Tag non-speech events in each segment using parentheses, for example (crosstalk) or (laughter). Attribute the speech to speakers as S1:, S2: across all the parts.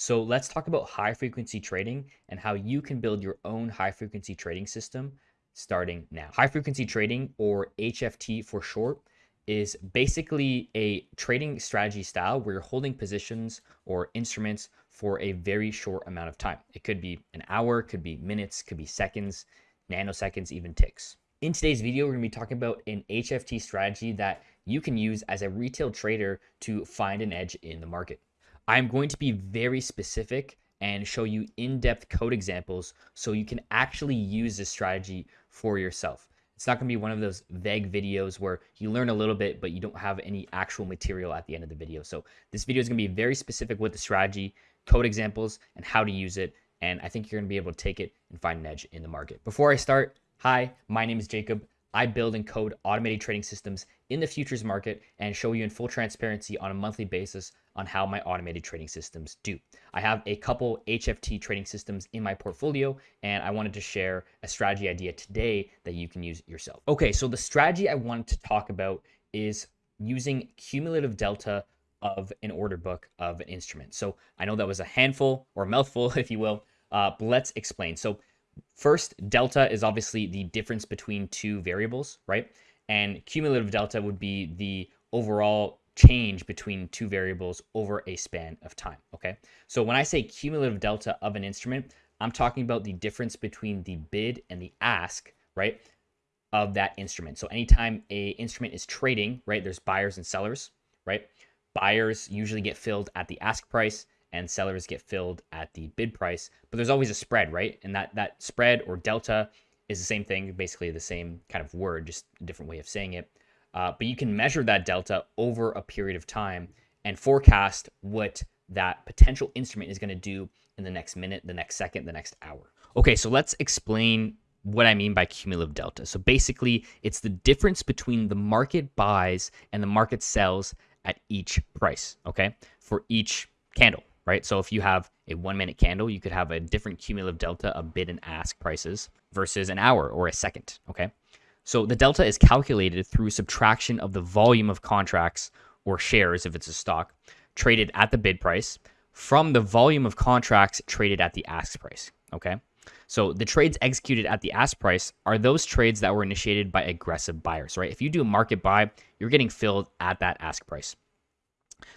S1: So let's talk about high frequency trading and how you can build your own high frequency trading system starting now. High frequency trading, or HFT for short, is basically a trading strategy style where you're holding positions or instruments for a very short amount of time. It could be an hour, could be minutes, could be seconds, nanoseconds, even ticks. In today's video, we're to be talking about an HFT strategy that you can use as a retail trader to find an edge in the market. I'm going to be very specific and show you in-depth code examples so you can actually use this strategy for yourself. It's not going to be one of those vague videos where you learn a little bit, but you don't have any actual material at the end of the video. So this video is going to be very specific with the strategy, code examples, and how to use it. And I think you're going to be able to take it and find an edge in the market. Before I start, hi, my name is Jacob. I build and code automated trading systems in the futures market and show you in full transparency on a monthly basis on how my automated trading systems do. I have a couple HFT trading systems in my portfolio, and I wanted to share a strategy idea today that you can use yourself. Okay, so the strategy I wanted to talk about is using cumulative delta of an order book of an instrument. So I know that was a handful or mouthful, (laughs) if you will, uh, but let's explain. So first, delta is obviously the difference between two variables, right? And cumulative delta would be the overall change between two variables over a span of time, okay? So when I say cumulative delta of an instrument, I'm talking about the difference between the bid and the ask, right, of that instrument. So anytime a instrument is trading, right, there's buyers and sellers, right? Buyers usually get filled at the ask price and sellers get filled at the bid price, but there's always a spread, right? And that that spread or delta is the same thing, basically the same kind of word, just a different way of saying it. Uh, but you can measure that delta over a period of time and forecast what that potential instrument is going to do in the next minute, the next second, the next hour. Okay, so let's explain what I mean by cumulative delta. So basically, it's the difference between the market buys and the market sells at each price, okay, for each candle, right? So if you have a one minute candle, you could have a different cumulative delta of bid and ask prices versus an hour or a second, okay? So the delta is calculated through subtraction of the volume of contracts or shares, if it's a stock, traded at the bid price from the volume of contracts traded at the ask price. Okay. So the trades executed at the ask price are those trades that were initiated by aggressive buyers, right? If you do a market buy, you're getting filled at that ask price.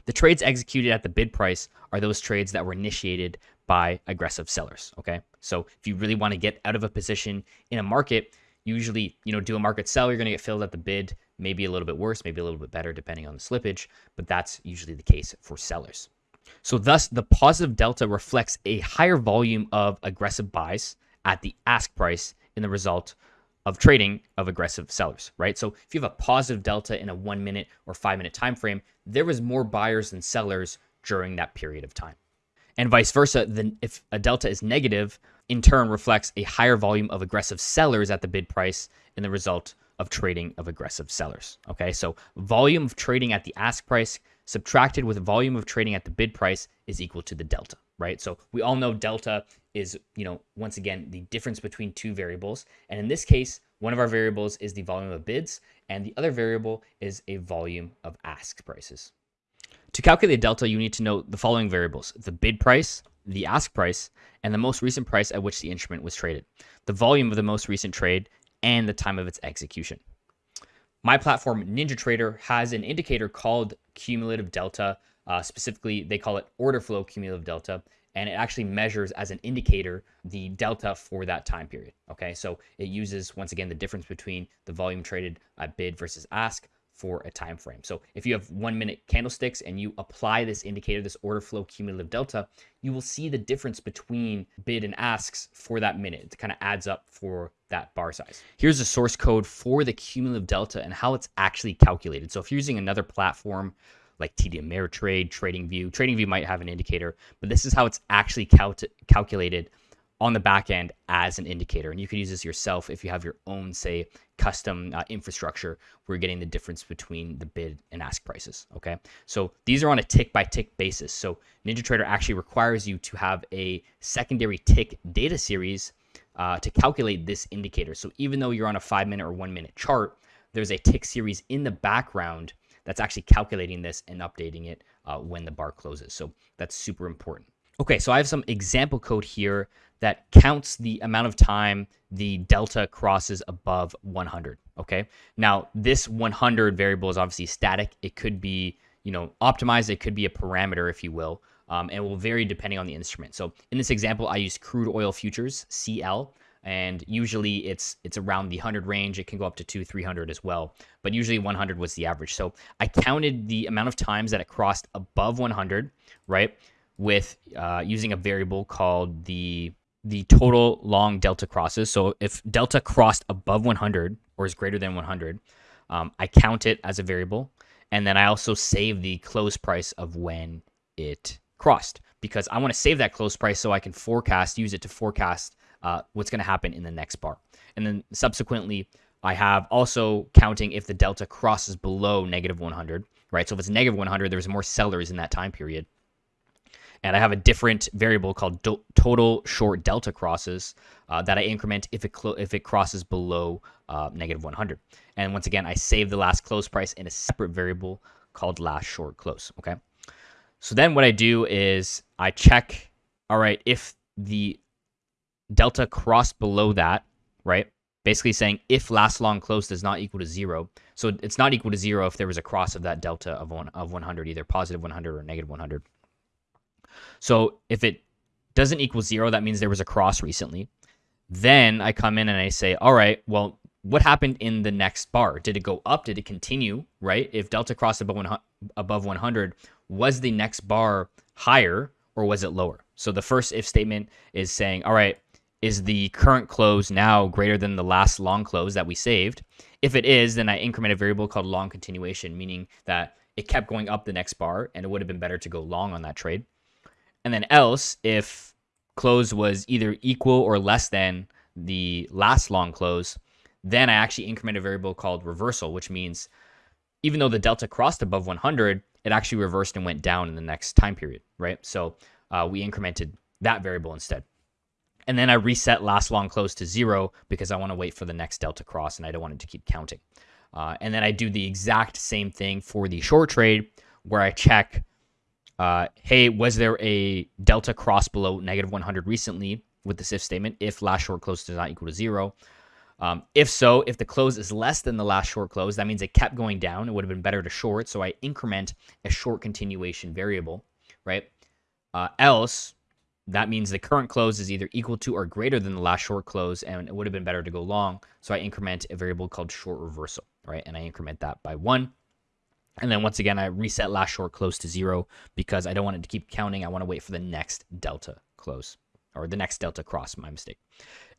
S1: The trades executed at the bid price are those trades that were initiated by aggressive sellers, okay? So if you really want to get out of a position in a market, usually, you know, do a market sell, you're going to get filled at the bid, maybe a little bit worse, maybe a little bit better, depending on the slippage, but that's usually the case for sellers. So, thus, the positive delta reflects a higher volume of aggressive buys at the ask price in the result of trading of aggressive sellers, right? So, if you have a positive delta in a one minute or five minute time frame, there was more buyers than sellers during that period of time. And vice versa, then if a delta is negative, in turn reflects a higher volume of aggressive sellers at the bid price in the result of trading of aggressive sellers. Okay, so volume of trading at the ask price subtracted with volume of trading at the bid price is equal to the delta, right? So we all know delta is, you know, once again, the difference between two variables. And in this case, one of our variables is the volume of bids, and the other variable is a volume of ask prices. To calculate delta, you need to know the following variables the bid price, the ask price, and the most recent price at which the instrument was traded, the volume of the most recent trade, and the time of its execution. My platform, NinjaTrader, has an indicator called cumulative delta. Uh, specifically, they call it order flow cumulative delta, and it actually measures as an indicator the delta for that time period. Okay, so it uses once again the difference between the volume traded at bid versus ask for a time frame. So if you have one minute candlesticks and you apply this indicator, this order flow cumulative delta, you will see the difference between bid and asks for that minute. It kind of adds up for that bar size. Here's the source code for the cumulative delta and how it's actually calculated. So if you're using another platform like TD Ameritrade, TradingView, TradingView might have an indicator, but this is how it's actually cal calculated on the back end as an indicator. And you could use this yourself if you have your own, say, custom uh, infrastructure where you're getting the difference between the bid and ask prices. Okay. So these are on a tick by tick basis. So NinjaTrader actually requires you to have a secondary tick data series uh, to calculate this indicator. So even though you're on a five minute or one minute chart, there's a tick series in the background that's actually calculating this and updating it uh, when the bar closes. So that's super important. Okay, so I have some example code here that counts the amount of time the delta crosses above 100. Okay, now this 100 variable is obviously static. It could be, you know, optimized. It could be a parameter, if you will, um, and will vary depending on the instrument. So in this example, I use crude oil futures (CL), and usually it's it's around the 100 range. It can go up to two, 300 as well, but usually 100 was the average. So I counted the amount of times that it crossed above 100, right? With uh, using a variable called the the total long delta crosses. So if delta crossed above 100 or is greater than 100, um, I count it as a variable. And then I also save the close price of when it crossed because I want to save that close price so I can forecast, use it to forecast uh, what's going to happen in the next bar. And then subsequently, I have also counting if the delta crosses below negative 100, right? So if it's negative 100, there's more sellers in that time period and I have a different variable called do- total short delta crosses uh, that I increment if it clo- if it crosses below uh, negative 100. And once again, I save the last close price in a separate variable called last short close. Okay. So then what I do is I check. All right, if the delta crossed below that, right? Basically saying if last long close does not equal to zero. So it's not equal to zero if there was a cross of that delta of one of 100, either positive 100 or negative 100. So if it doesn't equal zero, that means there was a cross recently. Then I come in and I say, all right, well, what happened in the next bar? Did it go up? Did it continue? Right? If delta crossed above 100, above 100, was the next bar higher or was it lower? So the first if statement is saying, all right, is the current close now greater than the last long close that we saved? If it is, then I increment a variable called long continuation, meaning that it kept going up the next bar and it would have been better to go long on that trade. And then else, if close was either equal or less than the last long close, then I actually increment a variable called reversal, which means even though the delta crossed above 100, it actually reversed and went down in the next time period, right? So uh, we incremented that variable instead. And then I reset last long close to zero because I want to wait for the next delta cross and I don't want it to keep counting. Uh, and then I do the exact same thing for the short trade where I check uh, hey, was there a delta cross below negative 100 recently with this if statement if last short close does not equal to zero? Um, if so, if the close is less than the last short close, that means it kept going down. It would have been better to short. So I increment a short continuation variable, right? Uh, else, that means the current close is either equal to or greater than the last short close, and it would have been better to go long. So I increment a variable called short reversal, right? And I increment that by one. And then once again, I reset last short close to zero because I don't want it to keep counting. I want to wait for the next delta close or the next delta cross, my mistake.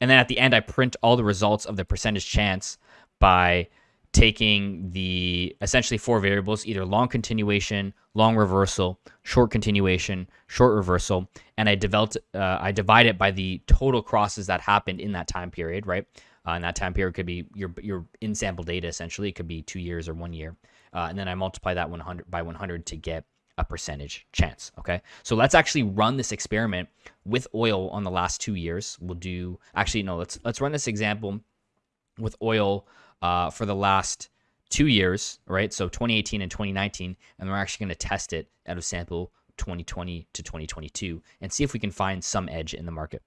S1: And then at the end, I print all the results of the percentage chance by taking the essentially four variables, either long continuation, long reversal, short continuation, short reversal, and I developed, uh, I divide it by the total crosses that happened in that time period, right? Uh, and that time period could be your your in sample data essentially. It could be two years or one year uh, and then I multiply that 100 by 100 to get a percentage chance. Okay, so let's actually run this experiment with oil on the last two years. We'll do actually no, let's let's run this example with oil uh, for the last two years, right? So 2018 and 2019, and we're actually going to test it out of sample 2020 to 2022 and see if we can find some edge in the market.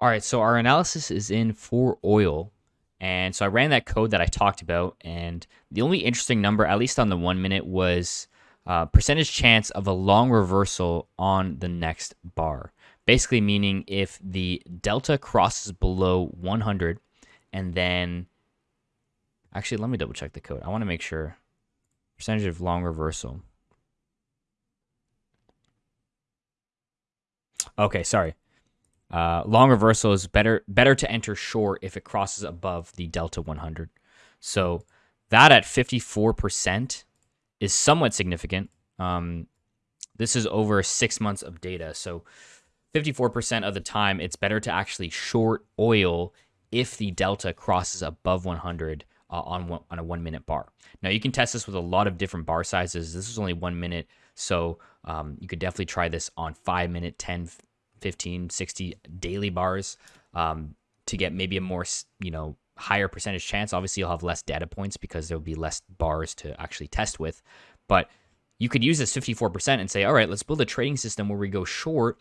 S1: All right, so our analysis is in for oil and so I ran that code that I talked about, and the only interesting number, at least on the one minute, was uh, percentage chance of a long reversal on the next bar. Basically, meaning if the delta crosses below 100, and then actually, let me double check the code. I want to make sure percentage of long reversal. Okay, sorry. Uh, long reversal is better better to enter short if it crosses above the delta 100. So that at 54% is somewhat significant. Um, this is over six months of data. So 54% of the time, it's better to actually short oil if the delta crosses above 100 uh, on one, on a one minute bar. Now you can test this with a lot of different bar sizes. This is only one minute, so um, you could definitely try this on five minute, 10, 15, 60 daily bars um, to get maybe a more, you know, higher percentage chance. Obviously, you'll have less data points because there'll be less bars to actually test with. But you could use this 54% and say, all right, let's build a trading system where we go short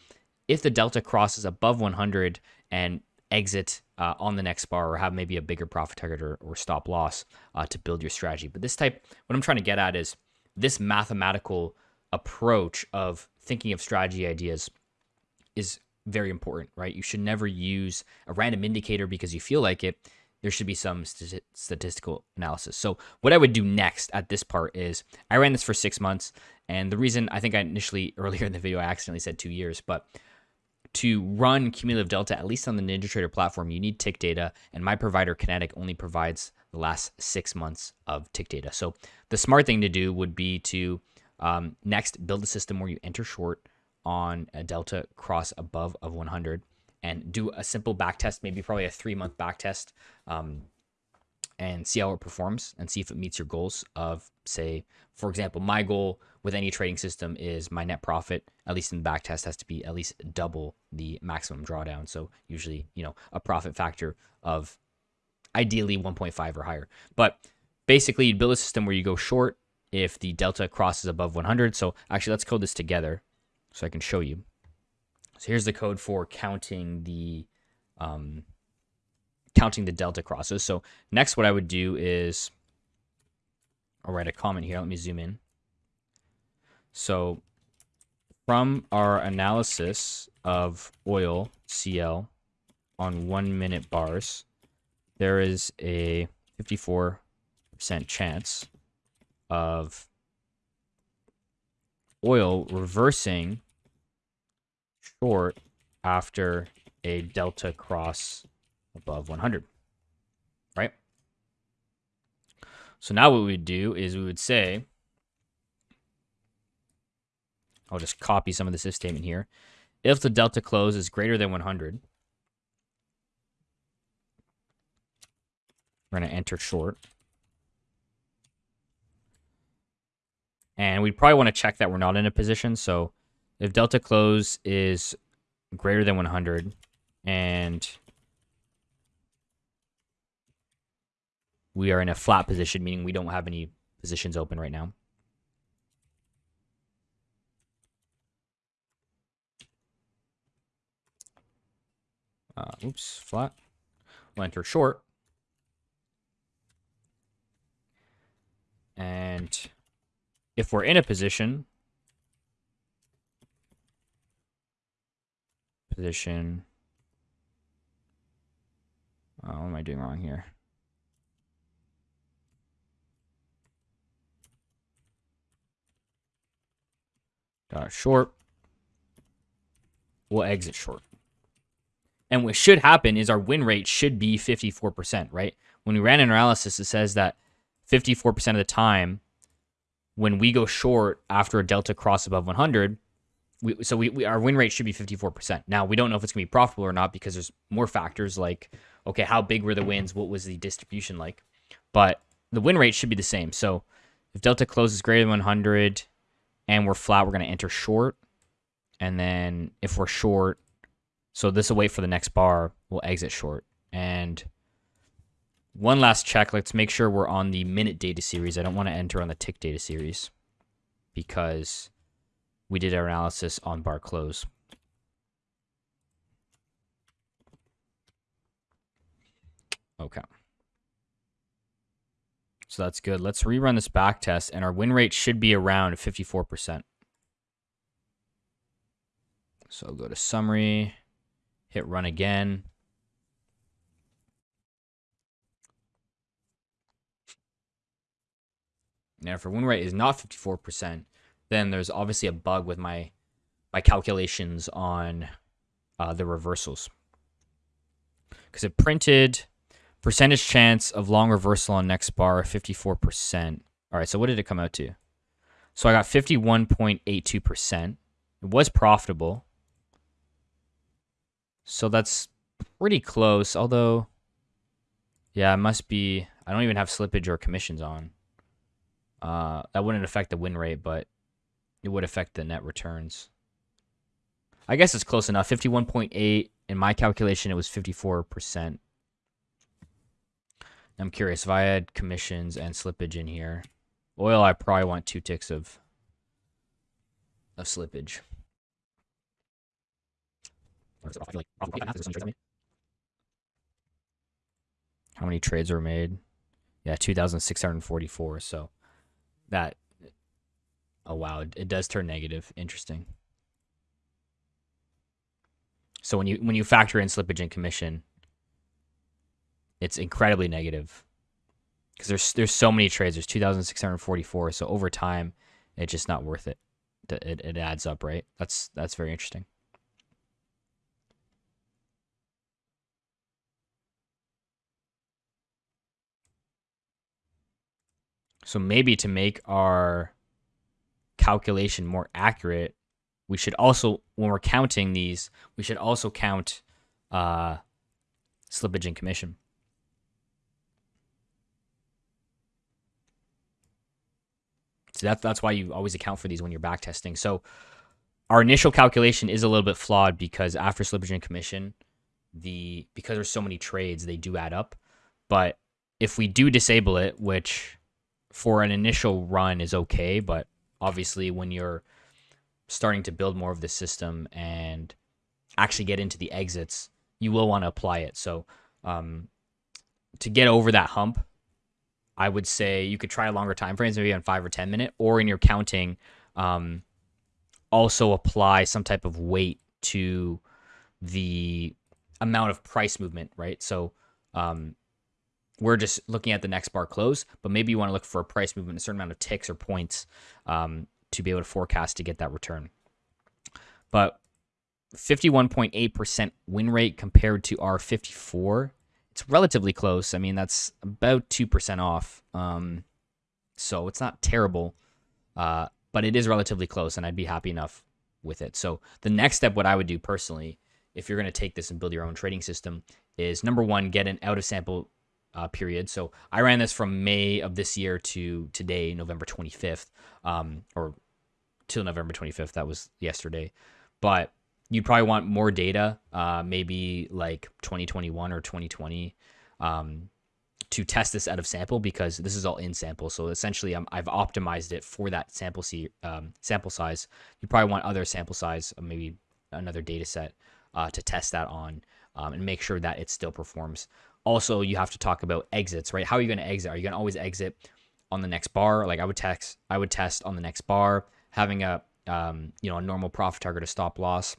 S1: if the delta crosses above 100 and exit uh, on the next bar or have maybe a bigger profit target or, or stop loss uh, to build your strategy. But this type, what I'm trying to get at is this mathematical approach of thinking of strategy ideas is very important, right? You should never use a random indicator because you feel like it. There should be some st- statistical analysis. So, what I would do next at this part is I ran this for six months. And the reason I think I initially (laughs) earlier in the video, I accidentally said two years, but to run cumulative delta, at least on the NinjaTrader platform, you need tick data. And my provider, Kinetick, only provides the last six months of tick data. So, the smart thing to do would be to um, next build a system where you enter short on a delta cross above of 100 and do a simple back test, maybe probably a three month back test, um, and see how it performs and see if it meets your goals of, say, for example, my goal with any trading system is my net profit, at least in the back test, has to be at least double the maximum drawdown. So usually, you know, a profit factor of ideally 1.5 or higher. But basically, you'd build a system where you go short if the delta crosses above 100. So actually, let's code this together so I can show you. So here's the code for counting the um, counting the delta crosses. So next, what I would do is I'll write a comment here. Let me zoom in. So from our analysis of oil CL on one minute bars, there is a 54% chance of oil reversing short after a delta cross above 100, right? So now what we would do is we would say, I'll just copy some of this if statement here. If the delta close is greater than 100, we're going to enter short. And we probably want to check that we're not in a position. So if delta close is greater than 100 and we are in a flat position, meaning we don't have any positions open right now. Uh, oops, flat. We'll enter short. And if we're in a position, position, oh, what am I doing wrong here? Dot short, we'll exit short. And what should happen is our win rate should be 54%, right? When we ran an analysis, it says that 54% of the time when we go short after a delta cross above 100, we, so we, we, our win rate should be 54%. Now we don't know if it's gonna be profitable or not because there's more factors like okay, how big were the wins? What was the distribution like? But the win rate should be the same. So if delta closes greater than 100 and we're flat, we're gonna enter short. And then if we're short, so this will wait for the next bar, we'll exit short. And one last check. Let's make sure we're on the minute data series. I don't want to enter on the tick data series because we did our analysis on bar close. Okay. So that's good. Let's rerun this back test, and our win rate should be around 54%. So go to summary, hit run again. Now, if our win rate is not 54%, then there's obviously a bug with my my calculations on uh, the reversals. Because it printed percentage chance of long reversal on next bar 54%. All right, so what did it come out to? So I got 51.82%. It was profitable. So that's pretty close, although, yeah, it must be, I don't even have slippage or commissions on. Uh, that wouldn't affect the win rate, but it would affect the net returns. I guess it's close enough. 51.8 in my calculation, it was 54%. I'm curious if I had commissions and slippage in here. Oil, I probably want two ticks of of slippage. How many trades were made? Yeah, 2,644. So that, oh wow, it, does turn negative. Interesting. So when you when you factor in slippage and commission, it's incredibly negative because there's there's so many trades. There's 2,644. So over time, it's just not worth it. It, it adds up, right? That's that's very interesting. So maybe to make our calculation more accurate, we should also, when we're counting these, we should also count uh, slippage and commission. So that's that's why you always account for these when you're back testing. So our initial calculation is a little bit flawed because after slippage and commission, the because there's so many trades, they do add up. But if we do disable it, which for an initial run is okay, but obviously when you're starting to build more of the system and actually get into the exits, you will want to apply it. So um, to get over that hump, I would say you could try longer time frames, maybe on five or ten minute, or in your counting, um, also apply some type of weight to the amount of price movement, right? So um, we're just looking at the next bar close, but maybe you want to look for a price movement, a certain amount of ticks or points um, to be able to forecast to get that return. But 51.8% win rate compared to our 54 it's relatively close. I mean, that's about 2% off. Um, so it's not terrible, uh, but it is relatively close, and I'd be happy enough with it. So the next step, what I would do personally, if you're going to take this and build your own trading system, is number one, get an out of sample uh, period. So I ran this from May of this year to today, November 25th, um, or till November 25th. That was yesterday. But you'd probably want more data, uh, maybe like 2021 or 2020, um, to test this out of sample because this is all in sample. So essentially, i have optimized it for that sample c um, sample size. You probably want other sample size, uh, maybe another data set uh, to test that on um, and make sure that it still performs. Also, you have to talk about exits, right? How are you going to exit? Are you going to always exit on the next bar? Like I would text, I would test on the next bar, having a um, you know a normal profit target, a stop loss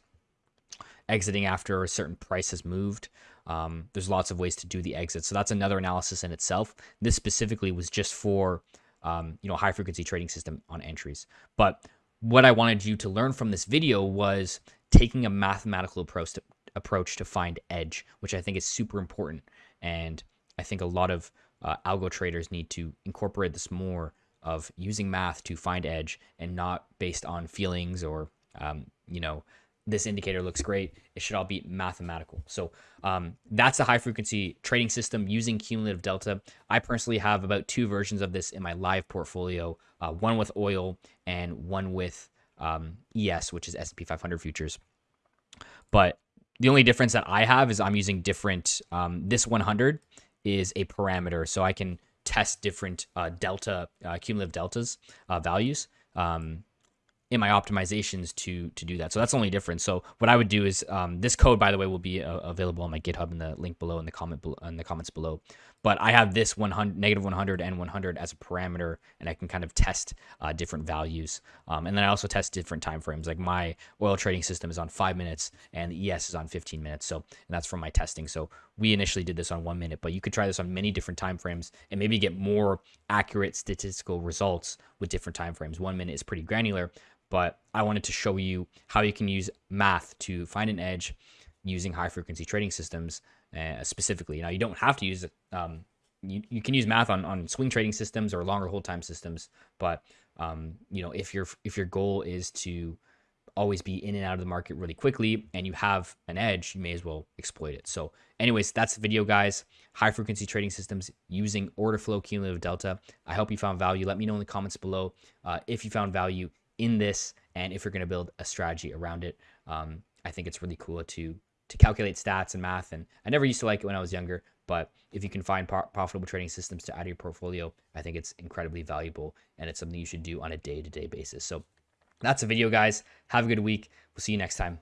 S1: exiting after a certain price has moved. Um, there's lots of ways to do the exit. So that's another analysis in itself. This specifically was just for, um, you know, high frequency trading system on entries. But what I wanted you to learn from this video was taking a mathematical approach to, approach to find edge, which I think is super important. And I think a lot of uh, algo traders need to incorporate this more of using math to find edge and not based on feelings or, um, you know, this indicator looks great. It should all be mathematical. So um, that's a high frequency trading system using cumulative delta. I personally have about two versions of this in my live portfolio, uh, one with oil and one with um, ES, which is S&P 500 futures. But the only difference that I have is I'm using different, um, this 100 is a parameter. So I can test different uh, delta, uh, cumulative deltas uh, values. Um, in my optimizations to to do that. So that's the only difference. So what I would do is um, this code, by the way, will be uh, available on my GitHub in the link below in the comment below, in the comments below. But I have this 100 negative 100 and 100 as a parameter, and I can kind of test uh, different values. Um, and then I also test different time frames. Like my oil trading system is on five minutes, and the ES is on 15 minutes. So and that's from my testing. So we initially did this on one minute, but you could try this on many different time frames and maybe get more accurate statistical results with different time frames. One minute is pretty granular, but I wanted to show you how you can use math to find an edge using high frequency trading systems uh, specifically. Now, you don't have to use it. Um, you, you can use math on, on swing trading systems or longer hold time systems, but um, you know if your if your goal is to always be in and out of the market really quickly and you have an edge, you may as well exploit it. So anyways, that's the video, guys. High frequency trading systems using order flow cumulative delta. I hope you found value. Let me know in the comments below uh, if you found value in this and if you're going to build a strategy around it. Um, I think it's really cool to to calculate stats and math. And I never used to like it when I was younger, but if you can find profitable trading systems to add to your portfolio, I think it's incredibly valuable and it's something you should do on a day to day basis. So that's a video, guys. Have a good week. We'll see you next time.